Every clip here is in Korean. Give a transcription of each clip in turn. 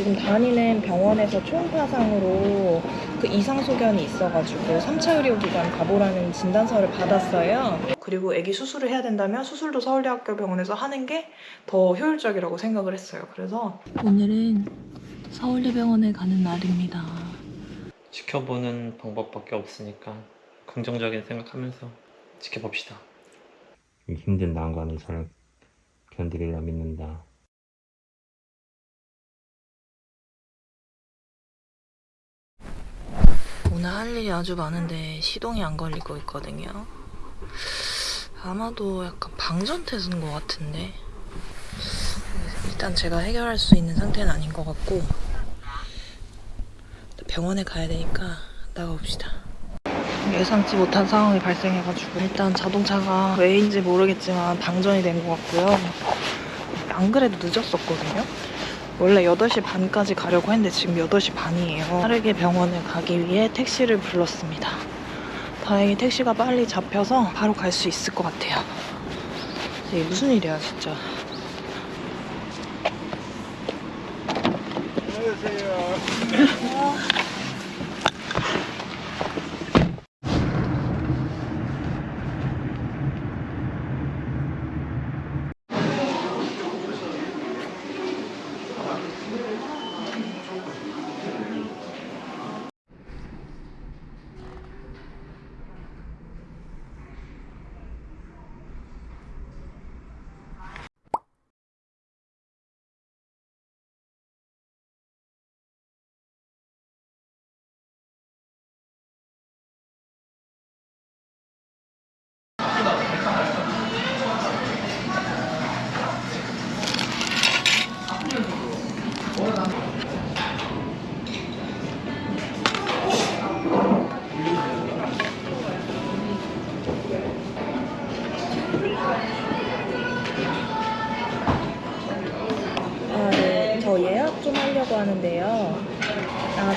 지금 다니는 병원에서 초음파상으로 그 이상 소견이 있어가지고 3차 의료기관 가보라는 진단서를 받았어요. 그리고 아기 수술을 해야 된다면 수술도 서울대학교 병원에서 하는 게 더 효율적이라고 생각을 했어요. 그래서 오늘은 서울대병원에 가는 날입니다. 지켜보는 방법밖에 없으니까 긍정적인 생각하면서 지켜봅시다. 이 힘든 난관을 잘 견디리라 믿는다. 오늘 할 일이 아주 많은데 시동이 안 걸리고 있거든요. 아마도 약간 방전태세인 것 같은데 일단 제가 해결할 수 있는 상태는 아닌 것 같고 병원에 가야 되니까 나가봅시다. 예상치 못한 상황이 발생해가지고 일단 자동차가 왜인지 모르겠지만 방전이 된 것 같고요. 안 그래도 늦었었거든요. 원래 8시 반까지 가려고 했는데 지금 8시 반이에요. 빠르게 병원에 가기 위해 택시를 불렀습니다. 다행히 택시가 빨리 잡혀서 바로 갈 수 있을 것 같아요. 이게 무슨 일이야, 진짜.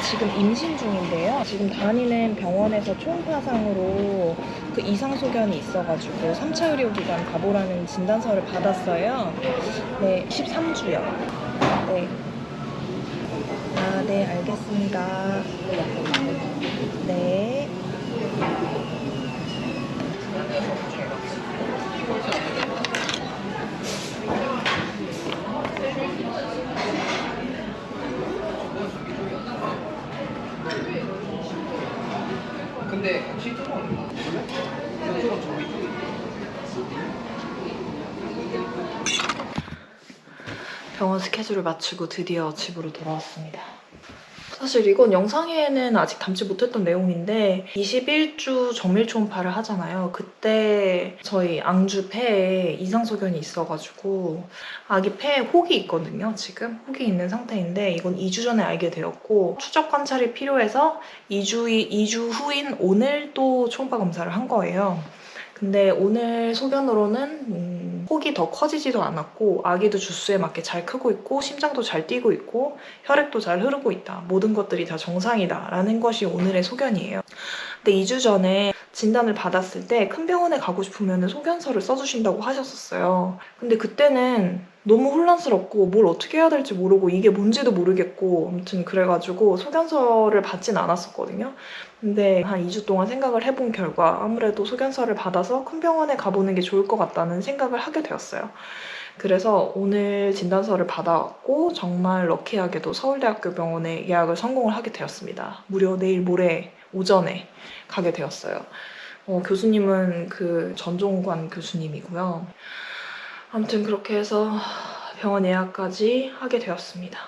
지금 임신 중인데요. 지금 다니는 병원에서 초음파상으로 그 이상 소견이 있어가지고 3차 의료기관 가보라는 진단서를 받았어요. 네, 13주요. 네. 아, 네, 알겠습니다. 네. 근데 이쪽은 그래? 이쪽은 저기 쪽이 병원 스케줄을 마치고 드디어 집으로 돌아왔습니다. 사실 이건 영상에는 아직 담지 못했던 내용인데 21주 정밀 초음파를 하잖아요. 그때 저희 앙주 폐에 이상 소견이 있어가지고 아기 폐에 혹이 있거든요. 지금 혹이 있는 상태인데 이건 2주 전에 알게 되었고 추적 관찰이 필요해서 2주, 2주 후인 오늘 또 초음파 검사를 한 거예요. 근데 오늘 소견으로는 음, 혹이 더 커지지도 않았고 아기도 주수에 맞게 잘 크고 있고 심장도 잘 뛰고 있고 혈액도 잘 흐르고 있다. 모든 것들이 다 정상이다. 라는 것이 오늘의 소견이에요. 근데 2주 전에 진단을 받았을 때 큰 병원에 가고 싶으면 소견서를 써주신다고 하셨었어요. 근데 그때는 너무 혼란스럽고 뭘 어떻게 해야 될지 모르고 이게 뭔지도 모르겠고 아무튼 그래가지고 소견서를 받진 않았었거든요. 근데 한 2주 동안 생각을 해본 결과 아무래도 소견서를 받아서 큰 병원에 가보는 게 좋을 것 같다는 생각을 하게 되었어요. 그래서 오늘 진단서를 받아왔고 정말 럭키하게도 서울대학교 병원에 예약을 성공을 하게 되었습니다. 무려 내일 모레 오전에 가게 되었어요. 어, 교수님은 그 전종관 교수님이고요. 아무튼 그렇게 해서 병원 예약까지 하게 되었습니다.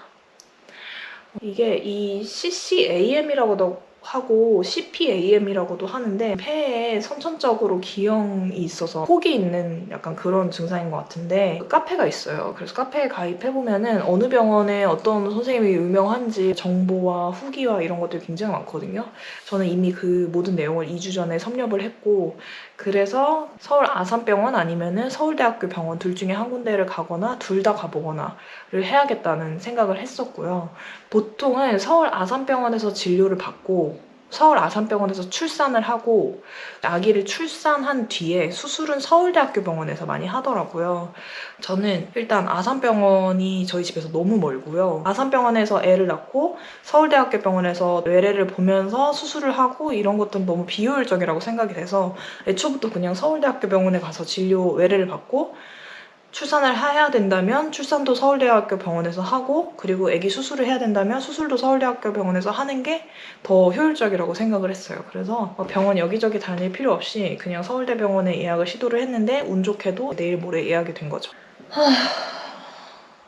이게 이 CCAM이라고도 하고 CPAM이라고도 하는데 폐에 선천적으로 기형이 있어서 혹이 있는 약간 그런 증상인 것 같은데 그 카페가 있어요. 그래서 카페에 가입해보면 은 어느 병원에 어떤 선생님이 유명한지 정보와 후기와 이런 것들이 굉장히 많거든요. 저는 이미 그 모든 내용을 2주 전에 섭렵을 했고 그래서 서울 아산병원 아니면은 서울대학교 병원 둘 중에 한 군데를 가거나 둘 다 가보거나를 해야겠다는 생각을 했었고요. 보통은 서울 아산병원에서 진료를 받고 서울 아산병원에서 출산을 하고 아기를 출산한 뒤에 수술은 서울대학교 병원에서 많이 하더라고요. 저는 일단 아산병원이 저희 집에서 너무 멀고요. 아산병원에서 애를 낳고 서울대학교 병원에서 외래를 보면서 수술을 하고 이런 것들은 너무 비효율적이라고 생각이 돼서 애초부터 그냥 서울대학교 병원에 가서 진료 외래를 받고 출산을 해야 된다면 출산도 서울대학교 병원에서 하고 그리고 아기 수술을 해야 된다면 수술도 서울대학교 병원에서 하는 게 더 효율적이라고 생각을 했어요. 그래서 병원 여기저기 다닐 필요 없이 그냥 서울대병원에 예약을 시도를 했는데 운 좋게도 내일 모레 예약이 된 거죠.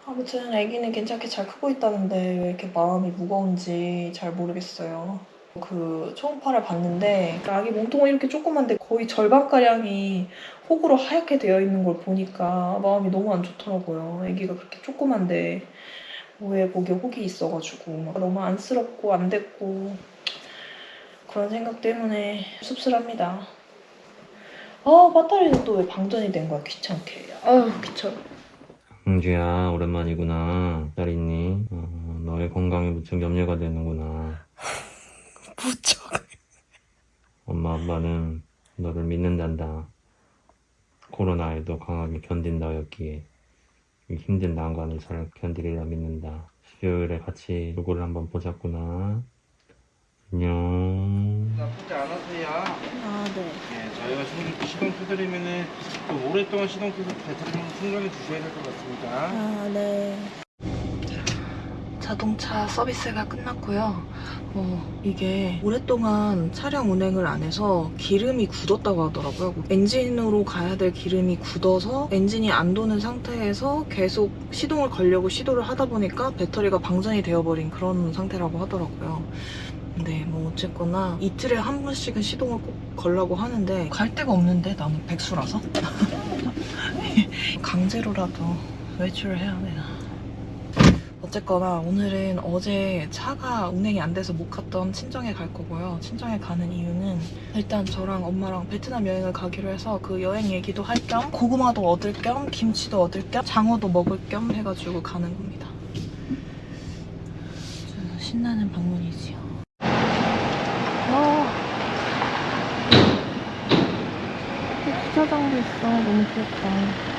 아무튼 아기는 괜찮게 잘 크고 있다는데 왜 이렇게 마음이 무거운지 잘 모르겠어요. 그 초음파를 봤는데 아기 몸통은 이렇게 조그만데 거의 절반가량이 혹으로 하얗게 되어 있는 걸 보니까 마음이 너무 안 좋더라고요. 아기가 그렇게 조그만데 왜 목에 혹이 있어가지고 막 너무 안쓰럽고 안 됐고 그런 생각 때문에 씁쓸합니다. 아 배터리는 또 왜 방전이 된 거야 귀찮게. 아유 귀찮아. 흥주야 오랜만이구나 잘 있니? 어, 너의 건강에 무척 염려가 되는구나 무척. 엄마 아빠는 너를 믿는단다 코로나에도 강하게 견딘다였기에 이 힘든 난관을 잘 견디리라 믿는다 수요일에 같이 얼굴을 한번 보자꾸나 안녕 나쁘지 않으세요. 아 네. 네, 저희가 시동, 시동 켜드리면은 좀 오랫동안 시동 켜서 배터리 충전해 주셔야 될 것 같습니다. 아, 네. 자동차 서비스가 끝났고요. 어, 이게 오랫동안 차량 운행을 안 해서 기름이 굳었다고 하더라고요. 엔진으로 가야 될 기름이 굳어서 엔진이 안 도는 상태에서 계속 시동을 걸려고 시도를 하다 보니까 배터리가 방전이 되어버린 그런 상태라고 하더라고요. 근데 뭐 어쨌거나 이틀에 한 번씩은 시동을 꼭 걸라고 하는데 갈 데가 없는데 나는 백수라서 강제로라도 외출을 해야 되나. 어쨌거나 오늘은 어제 차가 운행이 안 돼서 못 갔던 친정에 갈 거고요. 친정에 가는 이유는 일단 저랑 엄마랑 베트남 여행을 가기로 해서 그 여행 얘기도 할 겸 고구마도 얻을 겸 김치도 얻을 겸 장어도 먹을 겸 해가지고 가는 겁니다. 신나는 방문이지요. 와. 주차장도 있어. 너무 귀엽다.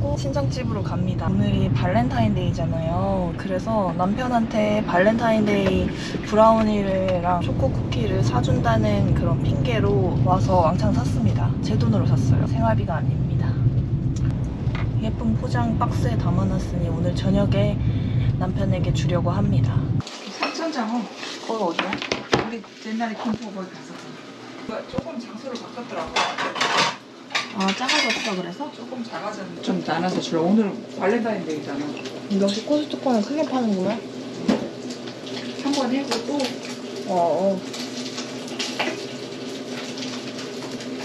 하고 친정집으로 갑니다. 오늘이 발렌타인데이잖아요. 그래서 남편한테 발렌타인데이 브라우니랑 초코 쿠키를 사준다는 그런 핑계로 와서 왕창 샀습니다. 제 돈으로 샀어요. 생활비가 아닙니다. 예쁜 포장 박스에 담아놨으니 오늘 저녁에 남편에게 주려고 합니다. 삼천장어 거기 어디야? 우리 옛날에 김포 거기 갔었잖아 조금 장소를 바꿨더라고 아 작아졌어 그래서? 조금 작아졌는데 좀 나눠서 주려 오늘 발렌타인데이잖아. 역시 코스트코는 크게 파는구나. 한 번 해고. 또 어, 어.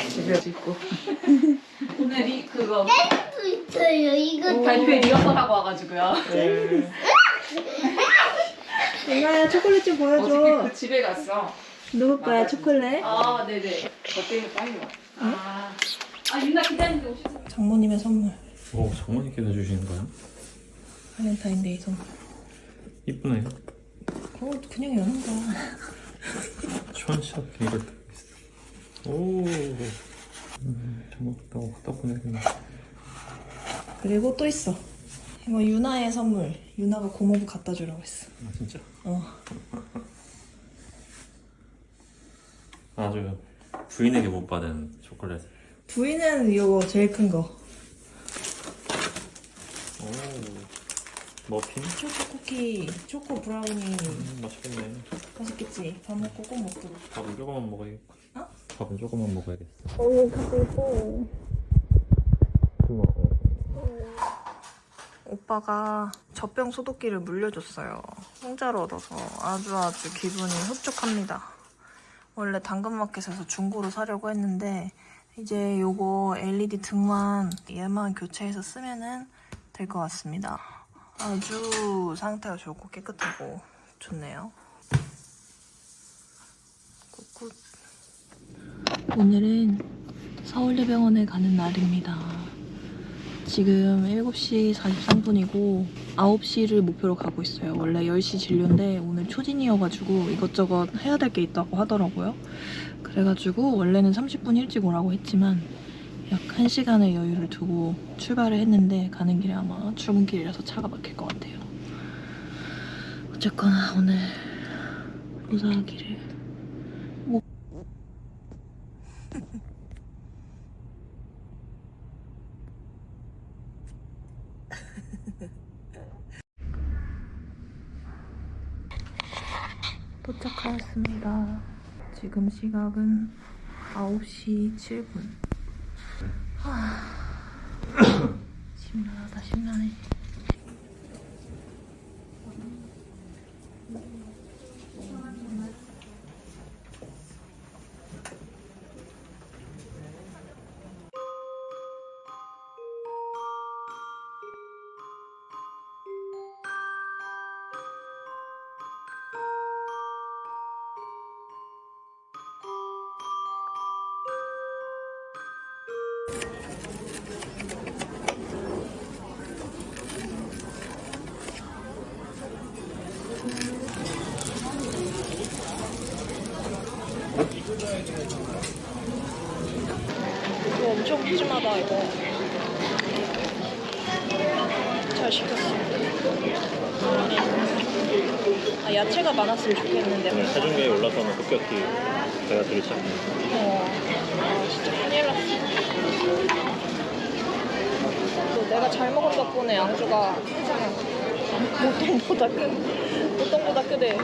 집에서 있고. 오늘 이 그거. 있어요. 이거 발표회 리허설 하고 와가지고요. 이거야 초콜릿 좀 어저께 그 집에 갔어. 누구 거야, 초콜릿? 아 네네. 어때? 빨리 와. 아, 아 유나 기다리는데 오셨어 장모님의 선물. 오 장모님께서 주시는 거야? 발렌타인데이 선물. 이쁘네 그거 그냥 여는 거야. 션샵 이거 오 음, 잘못했다고 갖다 보내겠네 그리고 또 있어. 이거 유나의 선물. 유나가 고모부 갖다 주라고 했어. 아 진짜? 어. 아주 부인에게 못 받은 초콜릿 부인은 이거 제일 큰 거. 오 머핀? 초코 쿠키, 초코 브라우니 음, 맛있겠네. 맛있겠지? 밥 먹고 꼭 먹도록. 밥은 조금만 먹어야겠다. 어? 밥은 조금만 먹어야겠어. 오, 가고 고마워. 오빠가 젖병 소독기를 물려줬어요. 공짜로 얻어서 아주 아주 기분이 흡족합니다. 원래 당근마켓에서 중고로 사려고 했는데 이제 요거 LED 등만 얘만 교체해서 쓰면은 될 것 같습니다. 아주 상태가 좋고 깨끗하고 좋네요. good good. 오늘은 서울대병원에 가는 날입니다. 지금 7시 43분이고 9시를 목표로 가고 있어요. 원래 10시 진료인데 오늘 초진이어가지고 이것저것 해야 될 게 있다고 하더라고요. 그래가지고 원래는 30분 일찍 오라고 했지만 약 1시간의 여유를 두고 출발을 했는데 가는 길에 아마 출근길이라서 차가 막힐 것 같아요. 어쨌거나 오늘 무사하기를 도착하였습니다. 지금 시각은 9시 7분. 하... 심란하다, 심란해. 이거 엄청 푸짐하다 이거. 잘 시켰어. 아 야채가 많았으면 좋겠는데. 체중계에 올라서는 급격히 배가 들이 시작합니다. 어. 아 진짜 큰일 났어. 또 내가 잘 먹은 덕분에 양주가 보통보다 크 보통보다 크대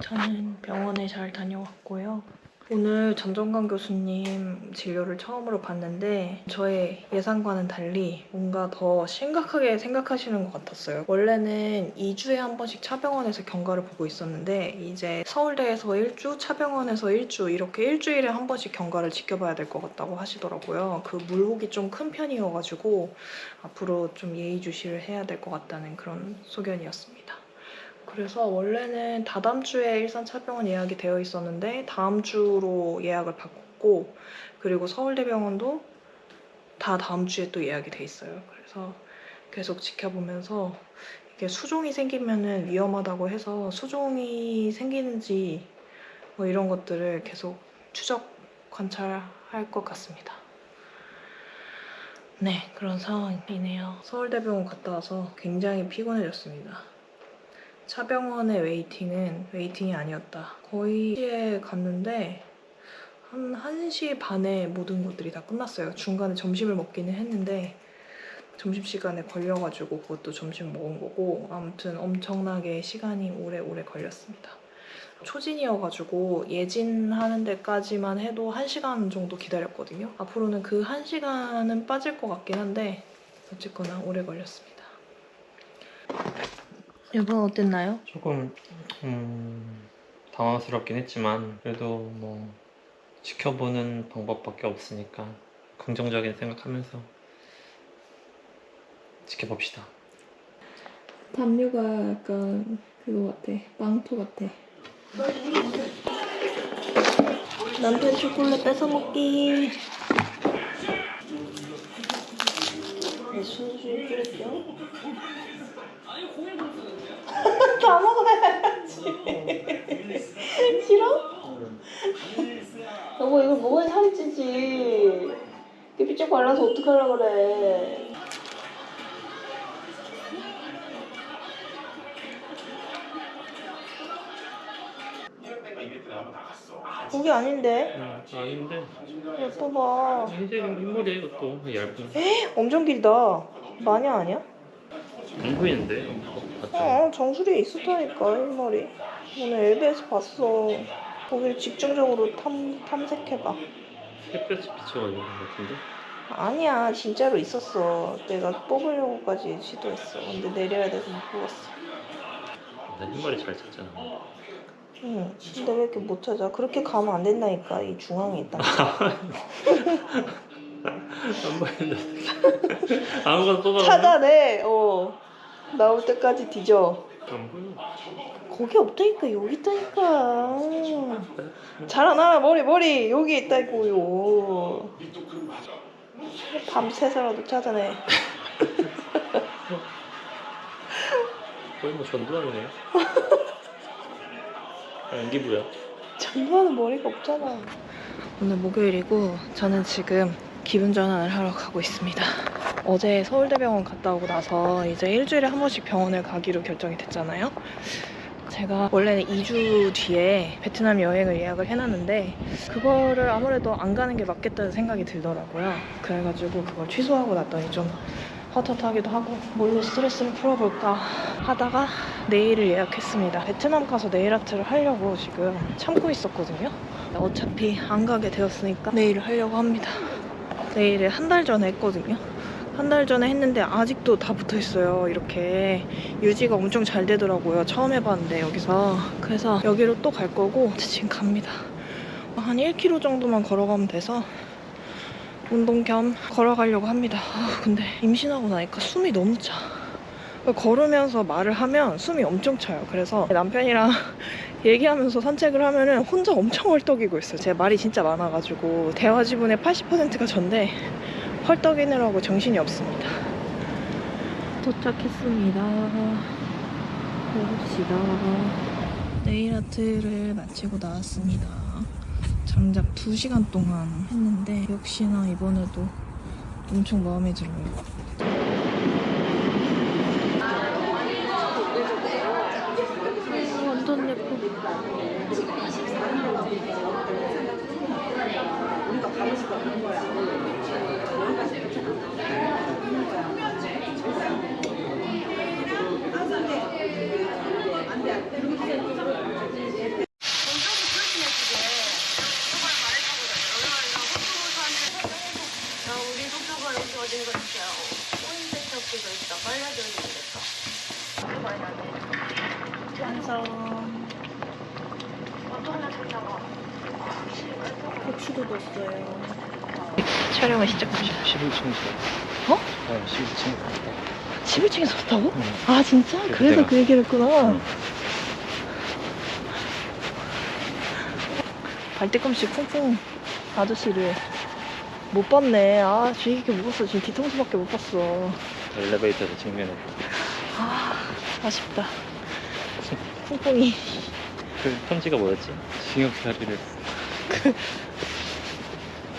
저는 병원에 잘 다녀왔고요. 오늘 전정관 교수님 진료를 처음으로 봤는데 저의 예상과는 달리 뭔가 더 심각하게 생각하시는 것 같았어요. 원래는 2주에 한 번씩 차병원에서 경과를 보고 있었는데 이제 서울대에서 1주, 차병원에서 1주 이렇게 일주일에 한 번씩 경과를 지켜봐야 될 것 같다고 하시더라고요. 그 물혹이 좀 큰 편이어가지고 앞으로 좀 예의주시를 해야 될 것 같다는 그런 소견이었습니다. 그래서 원래는 다다음 주에 일산 차병원 예약이 되어 있었는데 다음 주로 예약을 바꿨고 그리고 서울대병원도 다 다음 주에 또 예약이 돼 있어요. 그래서 계속 지켜보면서 이게 수종이 생기면은 위험하다고 해서 수종이 생기는지 뭐 이런 것들을 계속 추적 관찰할 것 같습니다. 네, 그런 상황이네요. 서울대병원 갔다 와서 굉장히 피곤해졌습니다. 차병원의 waiting은 waiting이 아니었다. 거의 1시에 갔는데 한 1시 반에 모든 것들이 다 끝났어요. 중간에 점심을 먹기는 했는데 점심시간에 걸려가지고 그것도 점심 먹은 거고 아무튼 엄청나게 시간이 오래오래 걸렸습니다. 초진이어가지고 예진하는 데까지만 해도 1시간 정도 기다렸거든요. 앞으로는 그 1시간은 빠질 것 같긴 한데 어쨌거나 오래 걸렸습니다. 여보 어땠나요? 조금 음, 당황스럽긴 했지만 그래도 뭐 지켜보는 방법밖에 없으니까 긍정적인 생각하면서 지켜봅시다. 담요가 약간 그거 같아. 망토 같아. 남편 초콜릿 뺏어 먹기. 네, 순수히 뿌릴게요. 다 먹어야지. 싫어? 여보 이걸 먹어야 살이 찌지. 이게 삐쩍 발라서 어떡하려고 그래. 어, 그게 아닌데. 아, 아닌데 예뻐봐. 이제 흰머리에 이것도 얇은 엄청 길다. 마녀 아니야? 안 보이는데 맞죠? 어, 정수리에 있었다니까, 흰머리. 오늘 엘베에서 봤어. 거기를 집중적으로 탐, 탐색해봐. 햇볕이 비춰가지고 그런 것 같은데 아니야, 진짜로 있었어. 내가 뽑으려고까지 시도했어. 근데 내려야 돼서 못 뽑았어. 나 흰머리 잘 찾잖아 응. 근데 왜 이렇게 못 찾아? 그렇게 가면 안 된다니까. 이 중앙에 있다. 안 보이는데 아무거나 쏟아 찾아내. 어. 나올 때까지 뒤져. 거기 없다니까. 여기 있다니까. 잘안 알아. 머리, 머리. 여기 있다고요. 밤새서라도 찾아내. 거의 뭐 전두환이네 안기부야 전두환은 머리가 없잖아. 오늘 목요일이고 저는 지금 기분 전환을 하러 가고 있습니다. 어제 서울대병원 갔다 오고 나서 이제 일주일에 한 번씩 병원을 가기로 결정이 됐잖아요. 제가 원래는 2주 뒤에 베트남 여행을 예약을 해놨는데 그거를 아무래도 안 가는 게 맞겠다는 생각이 들더라고요. 그래가지고 그걸 취소하고 났더니 좀 헛헛하기도 하고 뭘로 스트레스를 풀어볼까 하다가 네일을 예약했습니다. 베트남 가서 네일 아트를 하려고 지금 참고 있었거든요. 어차피 안 가게 되었으니까 네일을 하려고 합니다. 네일을 한 달 전에 했거든요. 한 달 전에 했는데 아직도 다 붙어 있어요. 이렇게 유지가 엄청 잘 되더라고요. 처음 해봤는데 여기서 그래서 여기로 또 갈 거고 지금 갑니다. 한 1km 정도만 걸어가면 돼서 운동 겸 걸어가려고 합니다. 아, 근데 임신하고 나니까 숨이 너무 차. 걸으면서 말을 하면 숨이 엄청 차요. 그래서 남편이랑 얘기하면서 산책을 하면은 혼자 엄청 헐떡이고 있어요. 제 말이 진짜 많아가지고 대화 지분의 80%가 전데 헐떡이느라고 정신이 없습니다. 도착했습니다. 해봅시다. 네일 아트를 마치고 나왔습니다. 장작 2시간 동안 했는데 역시나 이번에도 엄청 마음에 들어요. 완전 예뻐. 완성. 고추도 넣었어요. 촬영을 시작합니다. 11층에서 어? 네 11층에서 11층에 섰다고? 응. 아 진짜? 그래서 그래서 내가- 그 얘기를 했구나. 응. 발뒤꿈치 쿵쿵 아저씨를 못 봤네. 아 주의 깊게 못 봤어. 지금 뒤통수밖에 못 봤어. 엘리베이터에서 직면에 아 아쉽다. 쿵쿵이. 그 편지가 뭐였지? 징역살이를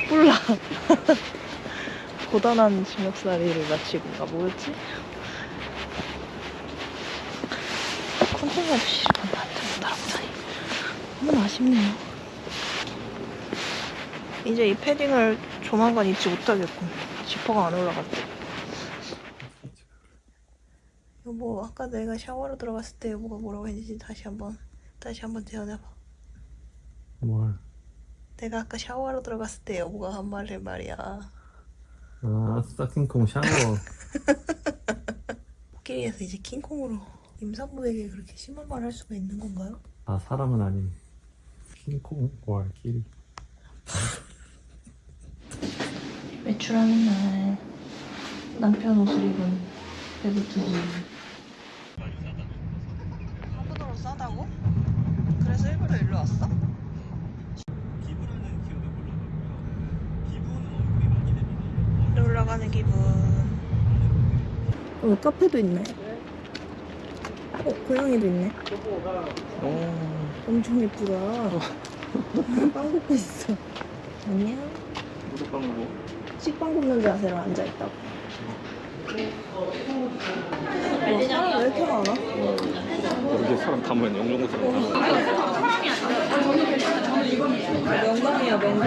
몰라. 고단한 징역살이를 마치고 가 뭐였지? 쿵쿵 아저씨를 나한테 못 알아보다니. 너무 아쉽네요. 이제 이 패딩을 조만간 입지 못하겠군. 지퍼가 안 올라갔대. 여보, 아까 내가 샤워로 들어갔을 때 여보가 뭐라고 했는지 다시 한번 다시 한번 대현해봐. 뭘? 내가 아까 샤워하러 들어갔을 때 여보가 한 말을 말이야. 아 스타킹콩 샤워 코끼리에서 이제 킹콩으로 임산부에게 그렇게 심한 말 할 수가 있는 건가요? 아 사람은 아닌 킹콩 월 길. 외출하는 날 남편 옷을 입은 배부투기 한국으로 싸다고? 그래서 일부러 일로 왔어? 놀러 가는 기분. 어 카페도 있네. 어 고양이도 있네. 오 엄청 예쁘다. 빵 굽고 있어. 안녕. 무릎 방구. 식빵 굽는 자세로 앉아있다고. 와 사람 왜 이렇게 많아? 이렇게 사람 다 모였네. 영종도 사람 다 모였네. 명당이야 명당.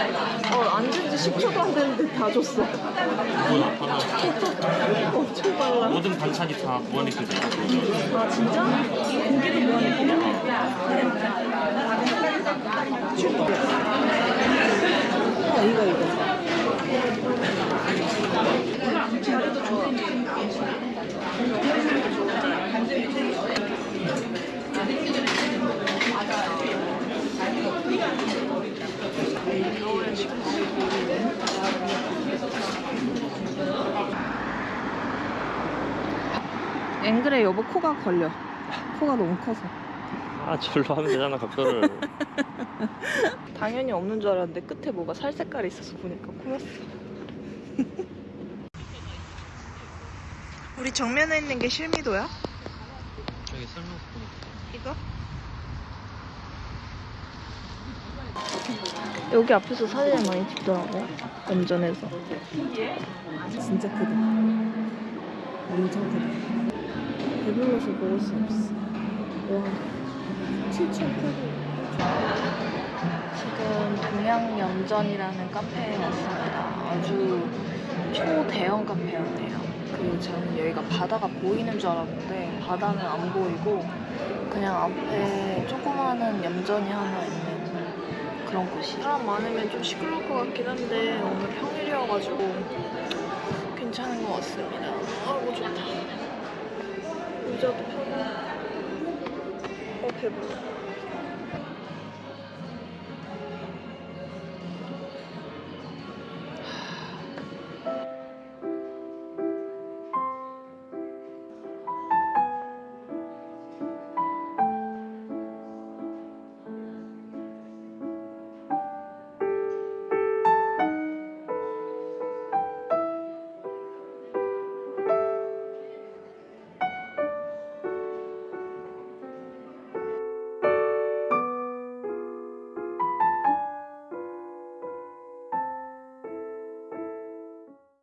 어 앉은 지 10초도 안 됐는데 다 줬어. 엄청 빨라. 모든 반찬이 다 무한리필 돼요. 아 진짜? 고기도 무한리필이야? 아 이거 이거. 자리도 좋아. 겨울에 지금 앵글에 여보 코가 걸려. 코가 너무 커서. 아 절로 하면 되잖아 각도를 당연히 없는 줄 알았는데 끝에 뭐가 살 색깔이 있어서 보니까 코였어. 우리 정면에 있는 게 실미도야? 저기 보니까 이거? 여기 앞에서 사진을 많이 찍더라고. 운전해서. 진짜 크다. 엄청 크다. 배불러서 먹을 수 없어. 와. 7,800원. 지금 동양염전이라는 카페에 왔습니다. 아주 초대형 카페였네요. 그 저는 여기가 바다가 보이는 줄 알았는데 바다는 안 보이고 그냥 앞에 조그마한 염전이 하나 있는 그런 곳이. 사람 많으면 좀 시끄러울 것 같긴 한데 오늘 평일이어가지고 괜찮은 것 같습니다. 아이고 좋다. 모자도 파고 어 배불러.